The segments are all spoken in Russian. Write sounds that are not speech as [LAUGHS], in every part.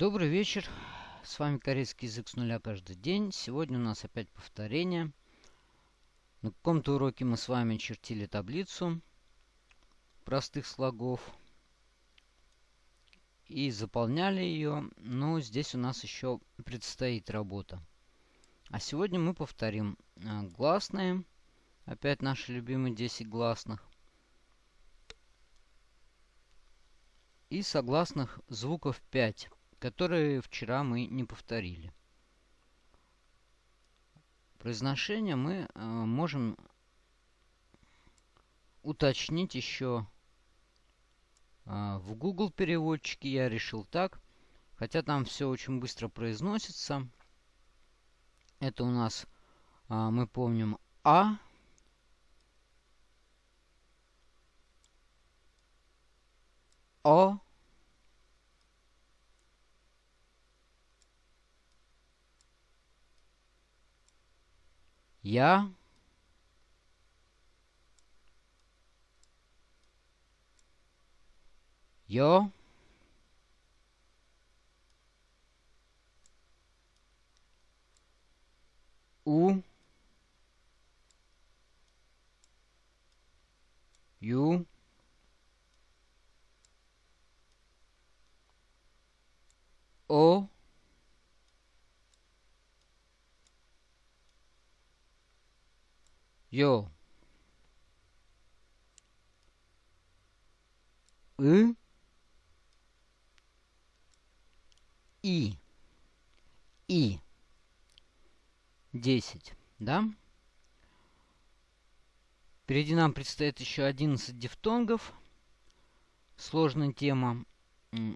Добрый вечер. С вами корейский язык с нуля каждый день. Сегодня у нас опять повторение. На каком-то уроке мы с вами чертили таблицу простых слогов и заполняли ее. Но здесь у нас еще предстоит работа. А сегодня мы повторим э, гласные. Опять наши любимые 10 гласных. И согласных звуков 5 которые вчера мы не повторили. Произношение мы э, можем уточнить еще э, в Google переводчике. Я решил так. Хотя там все очень быстро произносится. Это у нас, э, мы помним, А. О. Я Ё У Ю О 요, ы, и, и. десять, да? Впереди нам предстоит еще 11 дифтонгов. Сложная тема.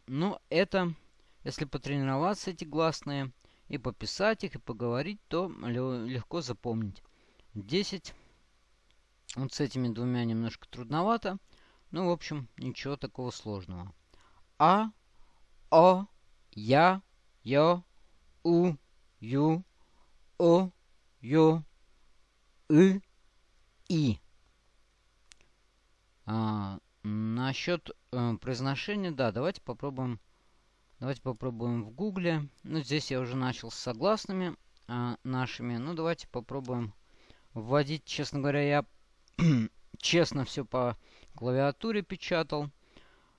Но это, если потренироваться эти гласные, и пописать их, и поговорить, то легко запомнить. 10 вот с этими двумя немножко трудновато. Ну, в общем, ничего такого сложного. А, О, Я, Ё, У, Ю, О, Ё, И, И. А, насчет э, произношения, да, давайте попробуем. Давайте попробуем в гугле. Ну, здесь я уже начал с согласными э, нашими. Ну, давайте попробуем вводить, честно говоря, я [CLEARS THROAT] честно все по клавиатуре печатал.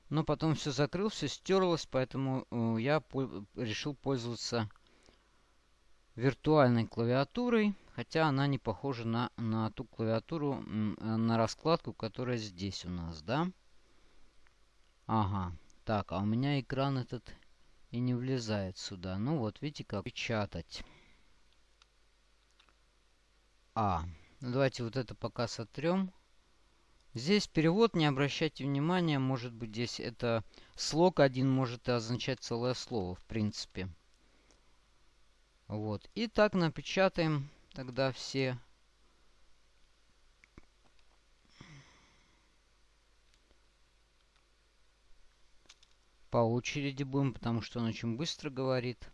Но потом все закрыл, все стерлось, поэтому э, я по решил пользоваться виртуальной клавиатурой. Хотя она не похожа на, на ту клавиатуру, э, на раскладку, которая здесь у нас, да? Ага. Так, а у меня экран этот и не влезает сюда. Ну вот, видите, как печатать. А. Ну, давайте вот это пока сотрем. Здесь перевод, не обращайте внимания, может быть здесь это слог один может означать целое слово, в принципе. Вот. И так напечатаем тогда все. По очереди будем, потому что он очень быстро говорит.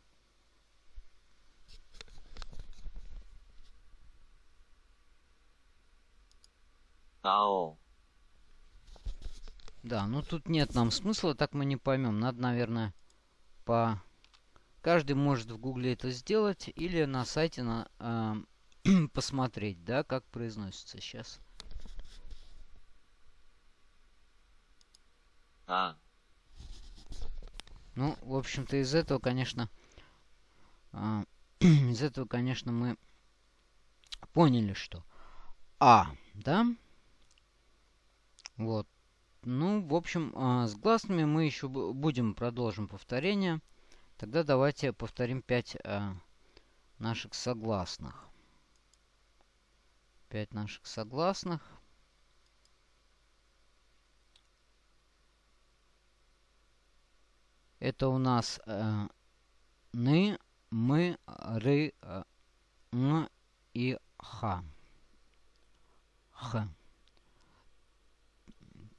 Ао. Да, ну тут нет нам смысла, так мы не поймем. Надо, наверное, по... Каждый может в гугле это сделать или на сайте на, э, [CLEARS THROAT] посмотреть, да, как произносится сейчас. А. Ну, в общем-то, из этого, конечно, э, [CLEARS THROAT] из этого, конечно, мы поняли, что А, да? Вот. Ну, в общем, э, с гласными мы еще будем продолжим повторение. Тогда давайте повторим 5 э, наших согласных. 5 наших согласных. Это у нас э, ны, мы, ры, э, н и ха. Х.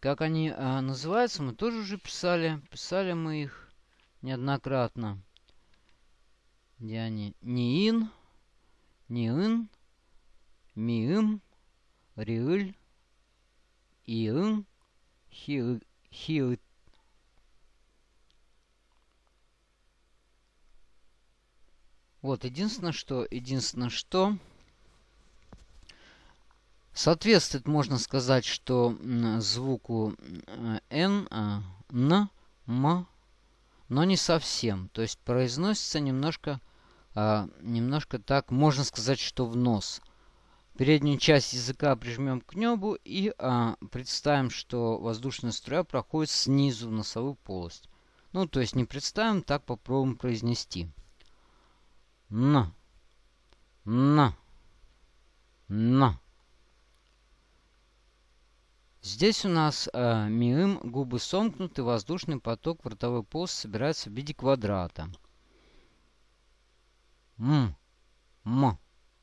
Как они а, называются, мы тоже уже писали. Писали мы их неоднократно. Где они? Ниин, Ниин, Миим, Риыль, Иын, Хиыт. Вот, единственное, что, единственное, что соответствует, можно сказать, что звуку N, Н, М, но не совсем. То есть произносится немножко, немножко так, можно сказать, что в нос. Переднюю часть языка прижмем к небу и а, представим, что воздушная струя проходит снизу в носовую полость. Ну, то есть не представим, так попробуем произнести. Н. Н. Н. Здесь у нас э, миым, губы сомкнуты, воздушный поток в ротовой полости собирается в виде квадрата. М. М.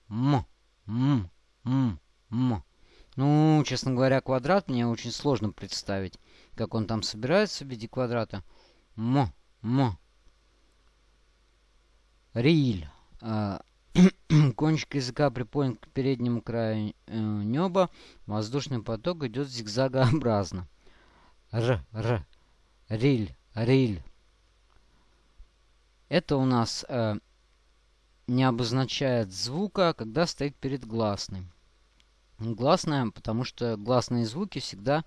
М. М. М. М. Ну, честно говоря, квадрат мне очень сложно представить, как он там собирается в виде квадрата. М. М. Риль. Э, [CLEARS THROAT] кончик языка приподнят к переднему краю э, неба. Воздушный поток идет зигзагообразно. Р, р, риль, риль. Это у нас э, не обозначает звука, когда стоит перед гласной. Гласная, потому что гласные звуки всегда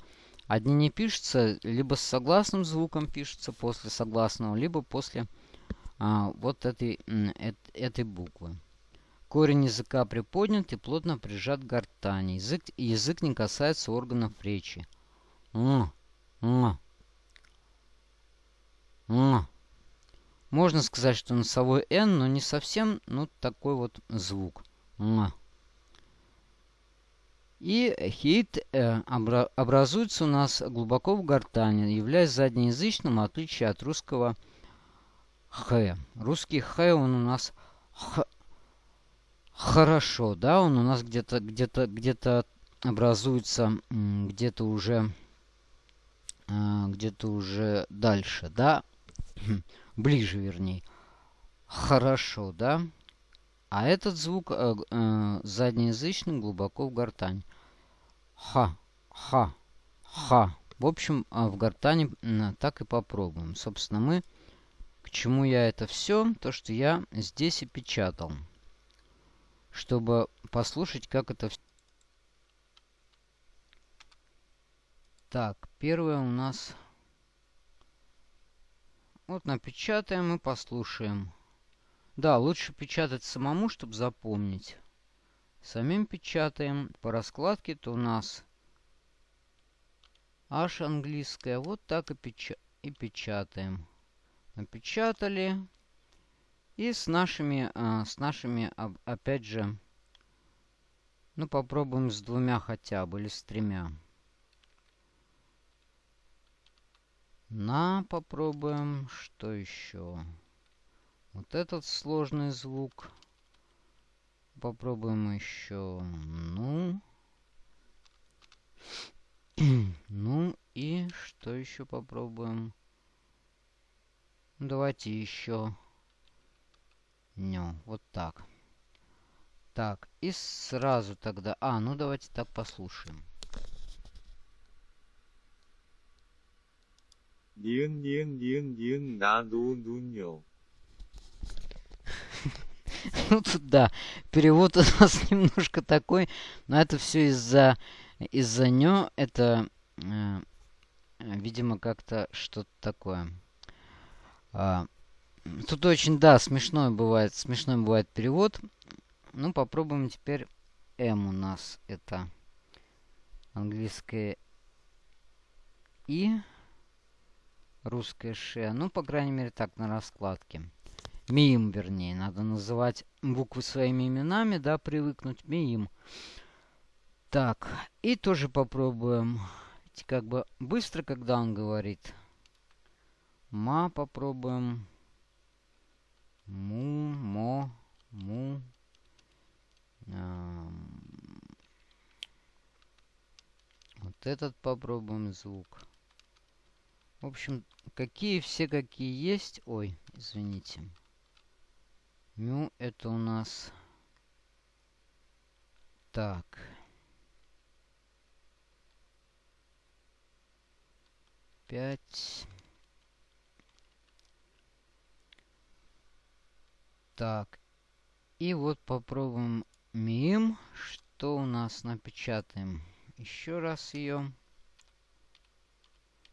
одни не пишутся, либо с согласным звуком пишутся после согласного, либо после а, вот этой, э, этой буквы. Корень языка приподнят и плотно прижат к гортани. Язык, язык не касается органов речи. Можно сказать, что носовой «н», но не совсем, ну, такой вот звук. И хит э, обра образуется у нас глубоко в гортани, являясь заднеязычным, в отличие от русского Х. Русский Х, он у нас х, хорошо, да, он у нас где-то где-то где-то образуется где-то уже а, где-то уже дальше, да, [CLEARS THROAT] ближе, вернее. Хорошо, да. А этот звук э, э, заднеязычный глубоко в гортань. Ха, ха, ха. В общем, э, в гортане так и попробуем. Собственно, мы к чему я это все? То, что я здесь и печатал. Чтобы послушать, как это все... Так, первое у нас... Вот напечатаем и послушаем. Да, лучше печатать самому, чтобы запомнить. Самим печатаем. По раскладке то у нас H английская. Вот так и, печа и печатаем напечатали. И с нашими, а, с нашими, опять же, ну попробуем с двумя хотя бы, или с тремя. На попробуем. Что еще? Вот этот сложный звук. Попробуем еще. Ну. [CLEARS THROAT] ну и что еще попробуем? Давайте еще днем. Вот так. Так, и сразу тогда... А, ну давайте так послушаем. Ниын, ниын, ниын, ниын, на дуньо. [LAUGHS] Ну тут да, перевод [LAUGHS] у нас немножко такой, но это все из-за из-за нё. это, э, видимо, как-то что-то такое. А, тут очень, да, смешной бывает, смешной бывает перевод. Ну, попробуем теперь М у нас. Это английское И, русское Ш. Ну, по крайней мере, так, на раскладке. МИИМ, вернее. Надо называть буквы своими именами, да, привыкнуть. МИИМ. Так, и тоже попробуем. Как бы быстро, когда он говорит. Ма попробуем. Му, мо, му. вот этот попробуем звук. В общем, какие все какие есть. Ой, извините. Мю это у нас... Так. Пять. Так, И вот попробуем мим. Что у нас напечатаем? Еще раз ее.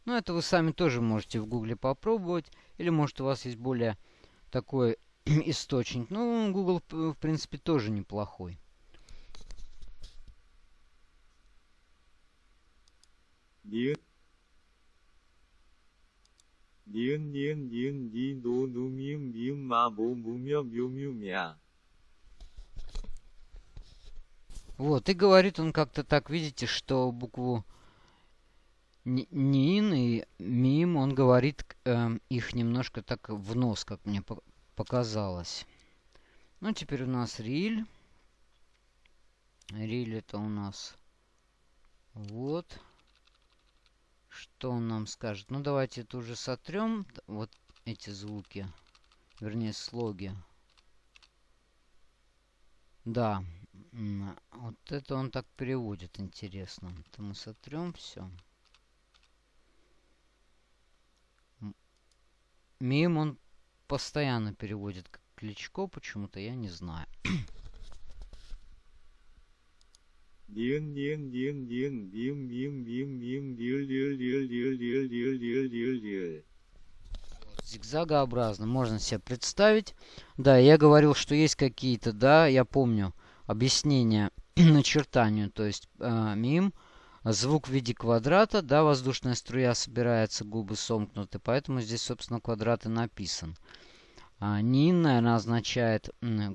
Ну, это вы сами тоже можете в гугле попробовать. Или, может, у вас есть более такой [CLEARS THROAT] источник. Ну, Google, в принципе, тоже неплохой. Điếng Điếng điếng điếng đi đô đô miếng miếng ma bố bố мя бью мю мя. Вот, и говорит он как-то так, видите, что букву Нин и Мим, он говорит э, их немножко так в нос, как мне показалось. Ну, теперь у нас Риль. Риль это у нас вот. Что он нам скажет? Ну, давайте это уже сотрем. Вот эти звуки. Вернее, слоги. Да. Вот это он так переводит, интересно. Это мы сотрем все. Мим он постоянно переводит как Кличко, почему-то я не знаю. Điên điên điên điên điên điên điên điên điên điên điên điên điên điên điên điên điên. Зигзагообразно, можно себе представить. Да, я говорил, что есть какие-то, да, я помню, объяснения начертанию, то есть э, мим, звук в виде квадрата, да, воздушная струя собирается, губы сомкнуты, поэтому здесь, собственно, квадрат и написан. А, Нин, наверное, означает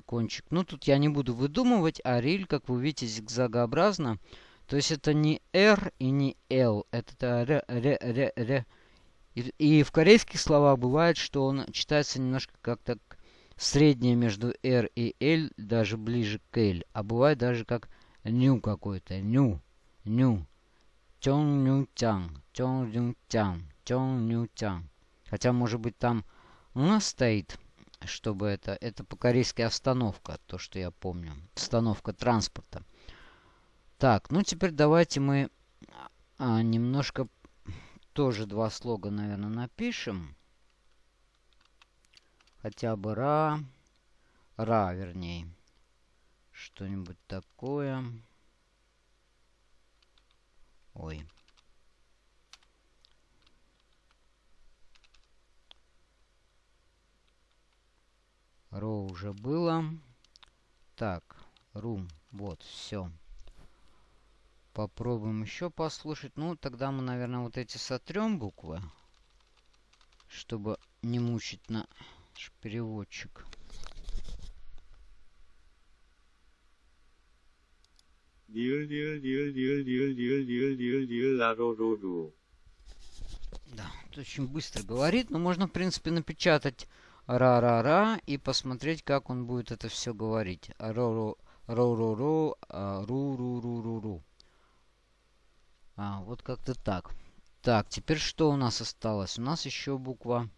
кончик. Ну, тут я не буду выдумывать, а риль, как вы видите, зигзагообразно. То есть это не R и не L, это Р, Р, Р, Р. И, и в корейских словах бывает, что он читается немножко как-то среднее между R и L, даже ближе к L. А бывает даже как ню какой-то, ню, ню. Чон ню тян, чон ню тян, чон ню тян. Хотя, может быть, там у нас стоит чтобы это... Это по-корейски остановка, то, что я помню. Остановка транспорта. Так, ну теперь давайте мы а, немножко тоже два слога, наверное, напишем. Хотя бы ра. Ра, вернее. Что-нибудь такое. Ой. Row уже было. Так, room. Вот, все. Попробуем еще послушать. Ну, тогда мы, наверное, вот эти сотрем буквы, чтобы не мучить наш переводчик. Да, очень быстро говорит, но можно, в принципе, напечатать ра-ра-ра и посмотреть, как он будет это все говорить. Ро-ро, ро-ро-ро, а. А, вот как-то так. Так, теперь что у нас осталось? У нас еще буква,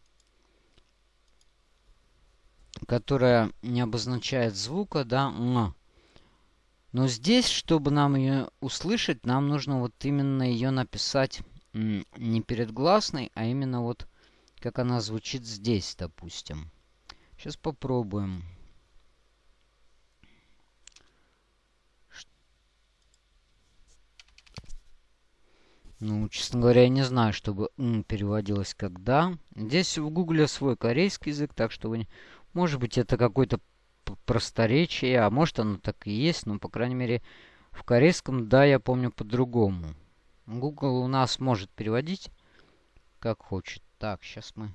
которая не обозначает звука, да, м. Но здесь, чтобы нам ее услышать, нам нужно вот именно ее написать не перед гласной, а именно вот как она звучит здесь, допустим. Сейчас попробуем. Ну, честно говоря, я не знаю, чтобы переводилось когда. Здесь в гугле свой корейский язык, так что вы... Может быть, это какое-то просторечие, а может оно так и есть, но, по крайней мере, в корейском, да, я помню по-другому. Google у нас может переводить как хочет. Так, сейчас мы...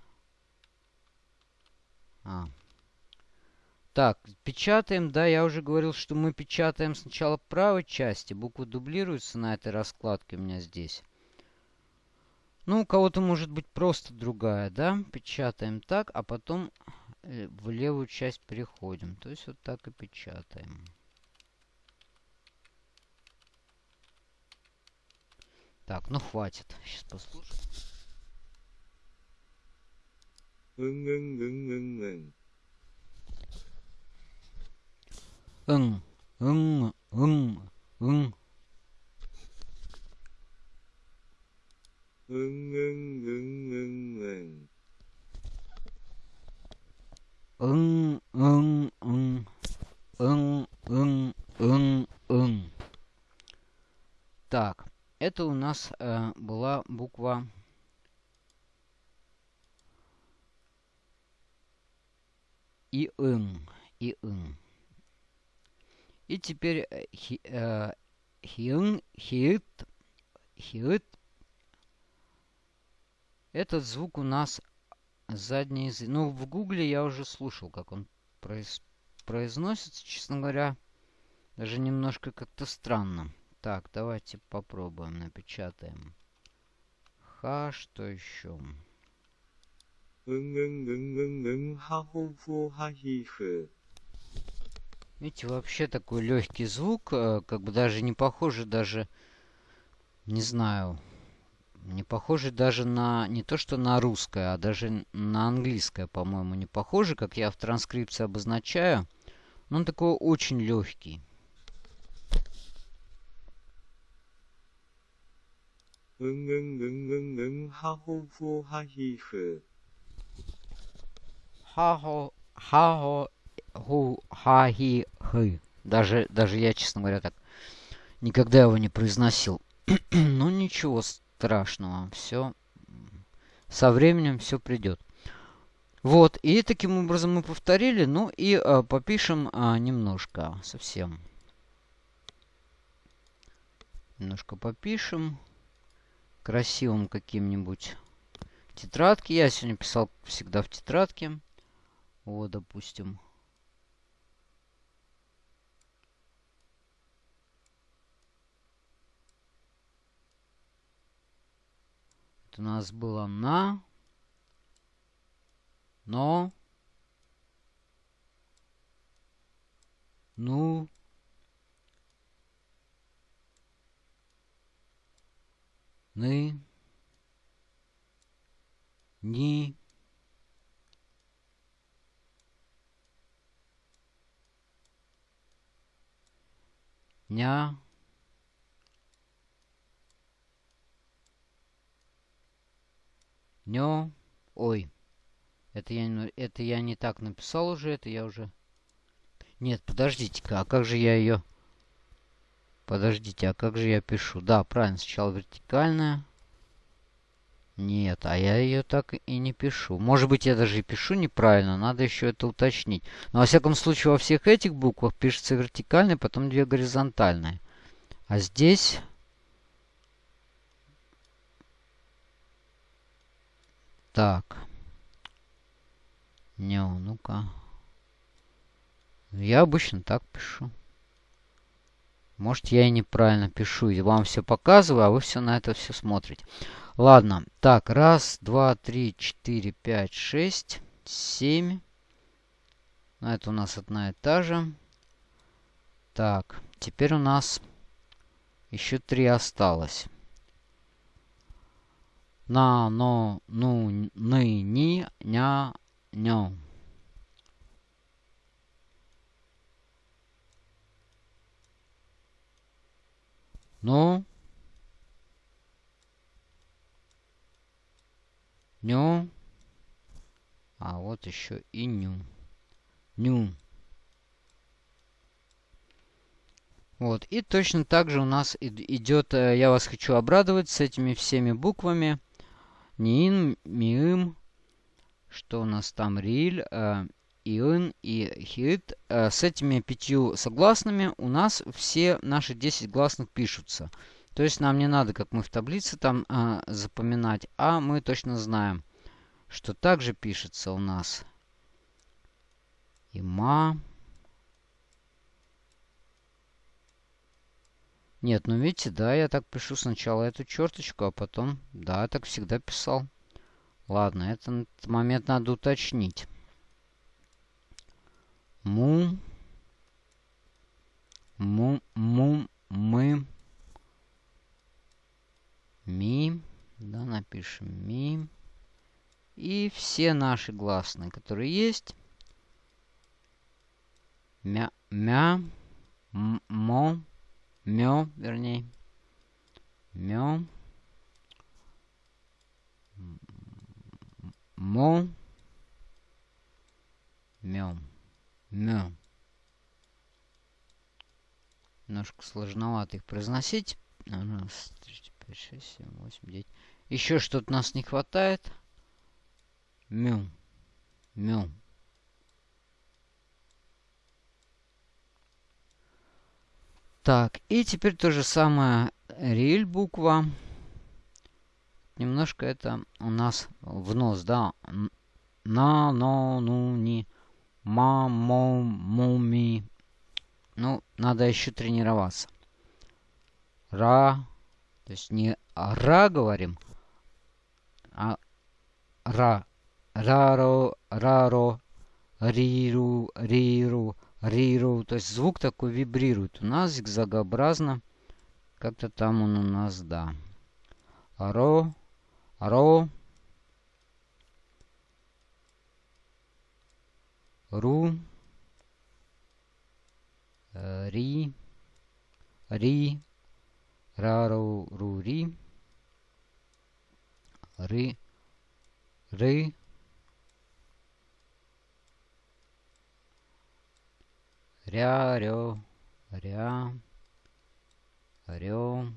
А. Так, печатаем. Да, я уже говорил, что мы печатаем сначала правой части. Буквы дублируются на этой раскладке у меня здесь. Ну, у кого-то может быть просто другая, да? Печатаем так, а потом э, в левую часть переходим. То есть вот так и печатаем. Так, ну хватит. Сейчас послушаем. 응, 응, 응, 응, 응. 응, 응, 응, 응. 응, 응, 응, 응, 응. 응, 응, 응. ын, ын, ын, ын. Так, это у нас э, была буква и ин, и ин. И теперь э, хи, э, хиин, хиит, хиит. Этот звук у нас задний язык. Ну, в гугле я уже слушал, как он произ, произносится. Честно говоря, даже немножко как-то странно. Так, давайте попробуем, напечатаем. Ха, что еще? Видите, вообще такой легкий звук, как бы даже не похоже даже, не знаю, не похоже даже на, не то что на русское, а даже на английское, по-моему, не похоже, как я в транскрипции обозначаю. Но он такой очень легкий. Ың-ың-ың-ың-ың, ха-ху-фу-ха-хи-хы хаго, хаго, гу, хаги, хы. Даже, даже я, честно говоря, так никогда его не произносил. [CLEARS THROAT] ну ничего страшного, все со временем все придет. Вот, и таким образом мы повторили, ну и э, попишем э, немножко совсем. Немножко попишем красивым каким-нибудь тетрадки. Я сегодня писал всегда в тетрадке. Вот, допустим. Это у нас было на, но, ну, ны, ни, ня, нё, ой, это я, это я не так написал уже, это я уже... Нет, подождите-ка, а как же я ее... Подождите, а как же я пишу? Да, правильно, сначала вертикальная. Нет, а я ее так и не пишу. Может быть, я даже и пишу неправильно, надо еще это уточнить. Но, во всяком случае, во всех этих буквах пишется вертикальная, потом две горизонтальные. А здесь... Так. Не, ну-ка. Я обычно так пишу. Может, я и неправильно пишу, и вам все показываю, а вы все на это все смотрите. Ладно, так, раз, два, три, четыре, пять, шесть, семь. Это у нас одна и та же. Так, теперь у нас еще три осталось. На, но, ну, ны, ни, ня, нё. Ну, Ню. Вот еще и ню. Ню. Вот. И точно так же у нас идет, э, я вас хочу обрадовать с этими всеми буквами. Нин, миим. Что у нас там? Риль, э, иин и хит. Э, с этими пятью согласными у нас все наши 10 гласных пишутся. То есть нам не надо, как мы в таблице там а, запоминать, а мы точно знаем, что также пишется у нас има. Нет, ну видите, да, я так пишу сначала эту черточку, а потом, да, я так всегда писал. Ладно, этот момент надо уточнить. Му. Му, му, мы. Ми. Да, напишем ми. И все наши гласные, которые есть. Мя, мя, мо, мё, вернее. Мё. Мо. Мё. Мё. немножко сложновато их произносить. Раз, три, пять, шесть, семь, восемь, девять. Еще что-то нас не хватает. Мю. Мю. Так, и теперь то же самое риль буква. Немножко это у нас в нос, да. На, но, ну, ни. Ма, мо, му. Ну, надо еще тренироваться. Ра. То есть не ра говорим, а ра. Раро, раро, риру, риру, риру. То есть звук такой вибрирует. У нас зигзагообразно. Как-то там он у нас, да. Ро, ро, ру, ри, ри, рару, ру, ри, ры, ры, ря, рё, ря, рё.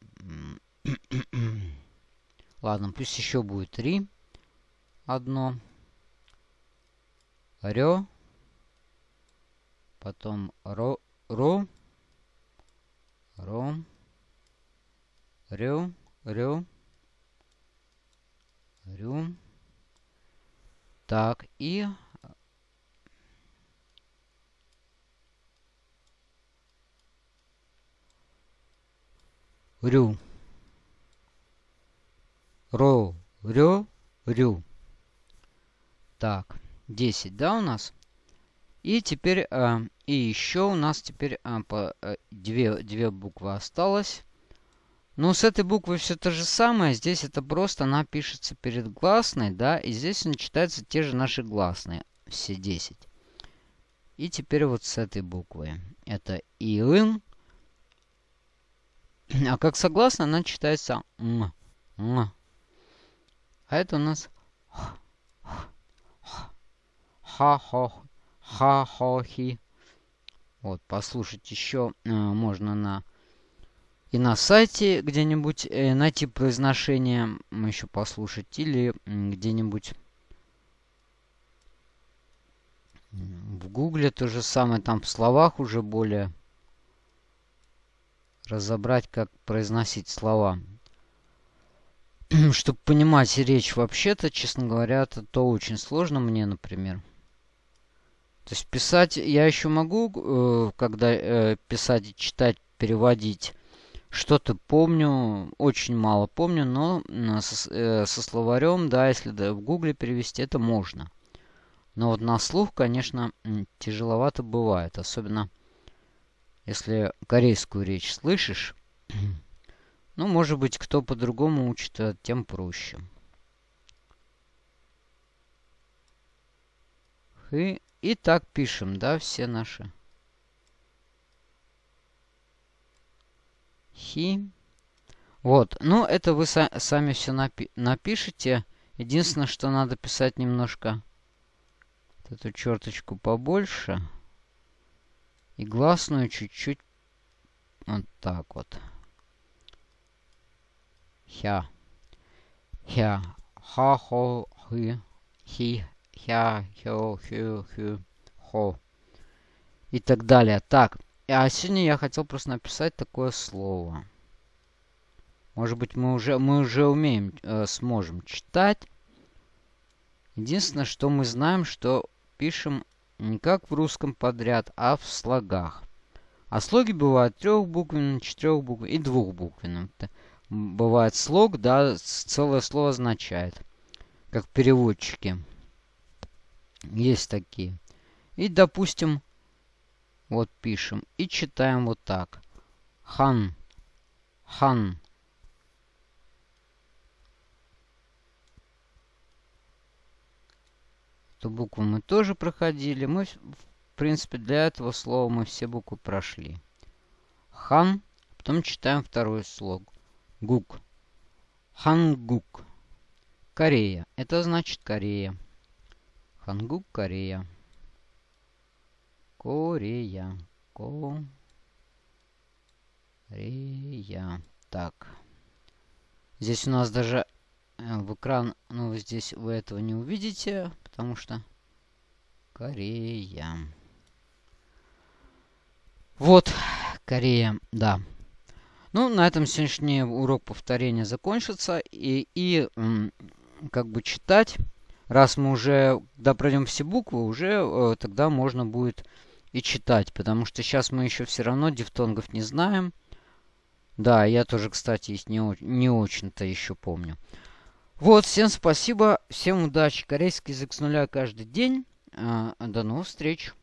[CLEARS THROAT] Ладно, пусть еще будет три. Одно. Рё. Потом ро, ро. Ро. Рё, рё. Рю. Так, и рю. Ро, рё, рю. Так, 10, да, у нас? И теперь, э, и еще у нас теперь э, по, э, две, две буквы осталось. Ну, с этой буквой все то же самое. Здесь это просто она пишется перед гласной, да, и здесь он читается те же наши гласные, все 10. И теперь вот с этой буквой. Это ИИН, а как согласно, она читается м, м. А это у нас ха-хо, ха-хо-хи. Вот, послушать еще э, можно на и на сайте где-нибудь э, найти произношение, еще послушать, или где-нибудь в гугле то же самое, там в словах уже более разобрать, как произносить слова. [CLEARS THROAT] Чтобы понимать речь вообще-то, честно говоря, это то очень сложно мне, например. То есть писать я еще могу, э, когда э, писать читать, переводить. Что-то помню, очень мало помню, но со, со словарем, да, если в гугле перевести, это можно. Но вот на слух, конечно, тяжеловато бывает. Особенно если корейскую речь слышишь, [CLEARS THROAT] ну, может быть, кто по-другому учит, а тем проще. И, и так пишем, да, все наши. Хи. Вот, ну, это вы са сами все напи напишите. Единственное, что надо писать немножко эту черточку побольше. И гласную чуть-чуть вот так вот. Хя. Хя. Ха, хо, хи. Хи, хя, хё, хю, хю, хо. И так далее. Так. А сегодня я хотел просто написать такое слово. Может быть, мы уже, мы уже умеем, э, сможем читать. Единственное, что мы знаем, что пишем не как в русском подряд, а в слогах. А слоги бывают трехбуквенным, четырехбуквенным и двухбуквенным. Бывает слог, да, целое слово означает. Как переводчики. Есть такие. И, допустим, вот пишем. И читаем вот так. Хан. Хан. Эту букву мы тоже проходили. Мы, в принципе, для этого слова мы все буквы прошли. Хан. Потом читаем второй слог. Гук. Хангук. Корея. Это значит Корея. Хангук, Корея. Корея. Корея. Так. Здесь у нас даже э, в экран, ну, здесь вы этого не увидите, потому что Корея. Вот, Корея, да. Ну, на этом сегодняшний урок повторения закончится. И, и как бы читать, раз мы уже, когда пройдем все буквы, уже э, тогда можно будет и читать. Потому что сейчас мы еще все равно дифтонгов не знаем. Да, я тоже, кстати, их не, не очень-то еще помню. Вот, всем спасибо, всем удачи. Корейский язык с нуля каждый день. А, до новых встреч.